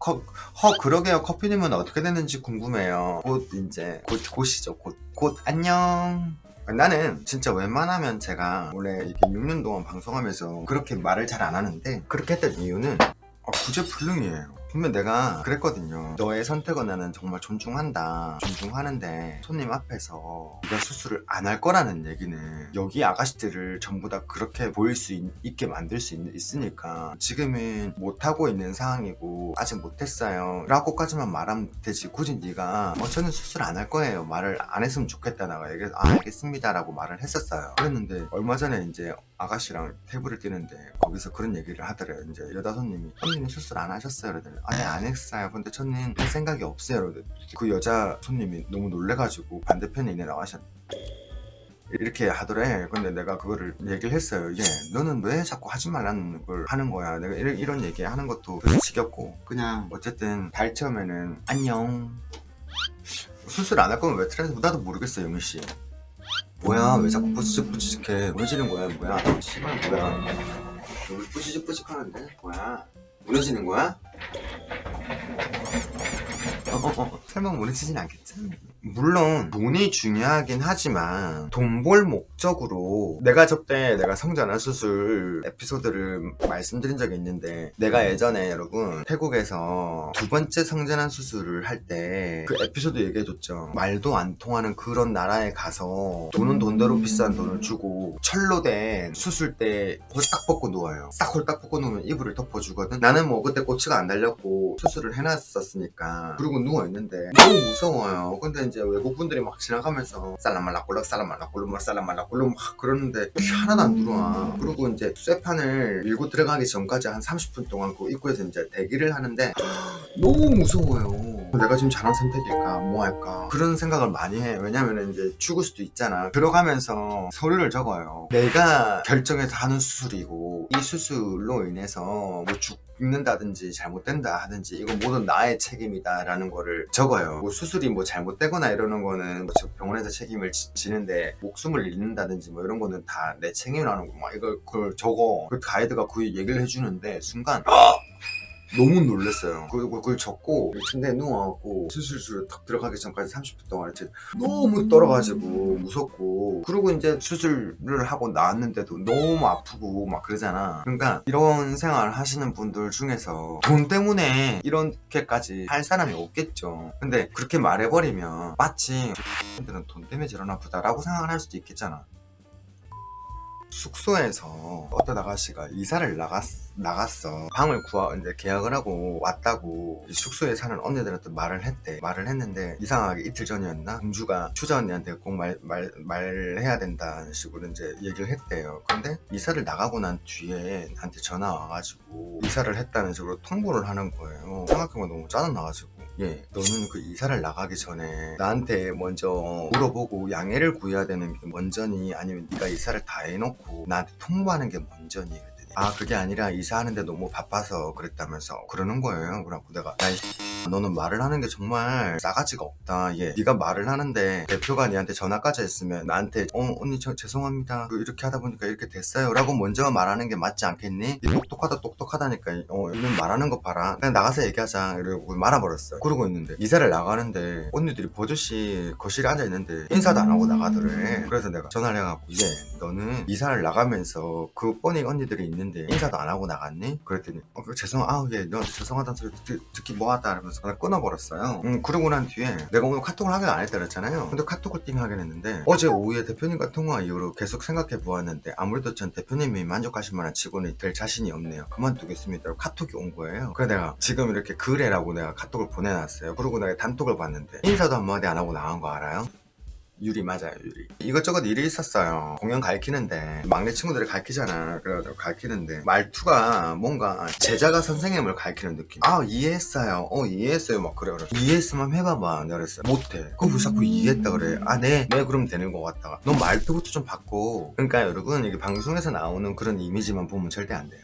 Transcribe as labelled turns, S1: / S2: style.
S1: 커, 허 그러게요. 커피님은 어떻게 됐는지 궁금해요. 곧 이제 곧 곧이죠. 곧, 곧 안녕. 나는 진짜 웬만하면 제가 원래 이렇게 6년 동안 방송하면서 그렇게 말을 잘 안 하는데 그렇게 했던 이유는 어, 구제불능이에요 분명 내가 그랬거든요. 너의 선택은 나는 정말 존중한다. 존중하는데 손님 앞에서 네가 수술을 안 할 거라는 얘기는 여기 아가씨들을 전부 다 그렇게 보일 수 있, 게 만들 수 있, 으니까 지금은 못하고 있는 상황이고 아직 못했어요. 라고까지만 말하면 되지. 굳이 네가 어 저는 수술 안 할 거예요. 말을 안 했으면 좋겠다. 나가 얘기해서 아 알겠습니다. 라고 말을 했었어요. 그랬는데 얼마 전에 이제 아가씨랑 테이블을 뛰는데 거기서 그런 얘기를 하더래요. 이제 여자 손님이 손님이 수술 안 하셨어요. 그러더니 아니 안 했어요. 근데 저는 할 생각이 없어요 그러더니 그 여자 손님이 너무 놀래가지고 반대편에 있는 아가씨한테 이렇게 하더래. 근데 내가 그거를 얘기를 했어요. 이게 너는 왜 자꾸 하지 말라는 걸 하는 거야? 내가 이런, 이런 얘기 하는 것도 지겹고 그냥 어쨌든 달 처음에는 안녕. 수술 안 할 거면 왜 트렌드 나도 모르겠어 영희 씨 뭐야? 왜 자꾸 뿌직뿌직해? 무너지는 거야? 뭐야? 씨발 뭐야? 여기 뿌직뿌직 하는데? 뭐야? 무너지는 거야? 설마 무너지진 않겠지? 물론 돈이 중요하긴 하지만 돈 벌 목적으로 내가 저때 내가 성전환 수술 에피소드를 말씀드린 적이 있는데 내가 예전에 여러분 태국에서 두 번째 성전환 수술을 할 때 그 에피소드 얘기해줬죠. 말도 안 통하는 그런 나라에 가서 돈은 돈대로 비싼 돈을 주고 철로 된 수술 때 홀딱 벗고 누워요. 싹 홀딱 벗고 누우면 이불을 덮어주거든. 나는 뭐 그때 꼬치가 안 달렸고 수술을 해놨었으니까 그리고 누워있는데 너무 무서워요. 근데 이제 외국분들이 막 지나가면서 살라말라 꼴락 살라말라꼴락 살라말라꼴락 막 그러는데 피 하나도 안 들어와. 그리고 이제 쇠판을 밀고 들어가기 전까지 한 30분 동안 그 입구에서 이제 대기를 하는데 너무 무서워요 내가 지금 잘한 선택일까? 뭐 할까? 그런 생각을 많이 해. 왜냐면 이제 죽을 수도 있잖아. 들어가면서 서류를 적어요. 내가 결정해서 하는 수술이고 이 수술로 인해서 뭐 죽는다든지 잘못된다 하든지 이거 모든 나의 책임이다 라는 거를 적어요. 뭐 수술이 뭐 잘못되거나 이러는 거는 뭐 병원에서 책임을 지, 지는데 목숨을 잃는다든지 뭐 이런 거는 다 내 책임이라는 거막 이걸 그걸 적어. 그 가이드가 그 얘기를 해주는데 순간 너무 놀랐어요. 그리고 그걸 적고 침대에 누워갖고 수술실에 탁 들어가기 전까지 30분 동안 너무 떨어가지고 무섭고. 그리고 이제 수술을 하고 나왔는데도 너무 아프고 막 그러잖아. 그러니까 이런 생활 하시는 분들 중에서 돈 때문에 이렇게까지 할 사람이 없겠죠. 근데 그렇게 말해버리면 마치 근데는 돈 때문에 저러나 보다 라고 생각을 할 수도 있겠잖아 숙소에서 어떤 아가씨가 이사를 나갔, 나갔어. 방을 구하 이제 계약을 하고 왔다고 숙소에 사는 언니들한테 말을 했대. 말을 했는데 이상하게 이틀 전이었나? 공주가 추자 언니한테 꼭 말, 말, 말해야 된다는 식으로 이제 얘기를 했대요. 근데 이사를 나가고 난 뒤에 나한테 전화 와가지고 이사를 했다는 식으로 통보를 하는 거예요. 생각해보면 너무 짜증나가지고 예, 너는 그 이사를 나가기 전에 나한테 먼저 물어보고 양해를 구해야 되는 게 먼저니 아니면 네가 이사를 다 해놓고 나한테 통보하는 게 먼저니 아 그게 아니라 이사하는데 너무 바빠서 그랬다면서 그러는 거예요. 그래갖고 내가 야 너는 말을 하는 게 정말 싸가지가 없다. 얘 네가 말을 하는데 대표가 니한테 전화까지 했으면 나한테 어 언니 저 죄송합니다. 그 이렇게 하다 보니까 이렇게 됐어요. 라고 먼저 말하는 게 맞지 않겠니? 똑똑하다 똑똑하다니까. 어 이는 말하는 거 봐라. 그냥 나가서 얘기하자. 이러고 말아버렸어요. 그러고 있는데 이사를 나가는데 언니들이 버젓이 거실에 앉아있는데 인사도 안 하고 나가더래. 그래서 내가 전화를 해갖고 얘 너는 이사를 나가면서 그 뻔히 언니들이 있는 데 인사도 안 하고 나갔니? 그랬더니 어, 그 죄송 아우 예 너한테 죄송하다는 소리 듣, 듣기 뭐하다 이러면서 그냥 끊어버렸어요. 음, 그러고 난 뒤에 내가 오늘 카톡을 하긴 안 했다 그랬잖아요. 근데 카톡을 띵 하긴 했는데 어제 오후에 대표님과 통화 이후로 계속 생각해 보았는데 아무래도 전 대표님이 만족하실 만한 직원이 될 자신이 없네요. 그만두겠습니다. 카톡이 온 거예요. 그래 내가 지금 이렇게 그래라고 내가 카톡을 보내놨어요. 그러고 내가 단톡을 봤는데 인사도 한마디 안 하고 나간 거 알아요? 유리 맞아요 유리. 이것저것 일이 있었어요. 공연 가르치는데 막내 친구들이 가르치잖아. 그래가지고 가르치는데 말투가 뭔가 제자가 선생님을 가르치는 느낌. 아 이해했어요. 어 이해했어요. 막 그래 그래 이해했으면 해봐봐. 내가 그랬어 못해. 그거 왜 자꾸 이해했다 그래? 아네네 네, 그럼 되는 것 같다가 너 말투부터 좀 바꿔. 그러니까 여러분 이게 방송에서 나오는 그런 이미지만 보면 절대 안 돼요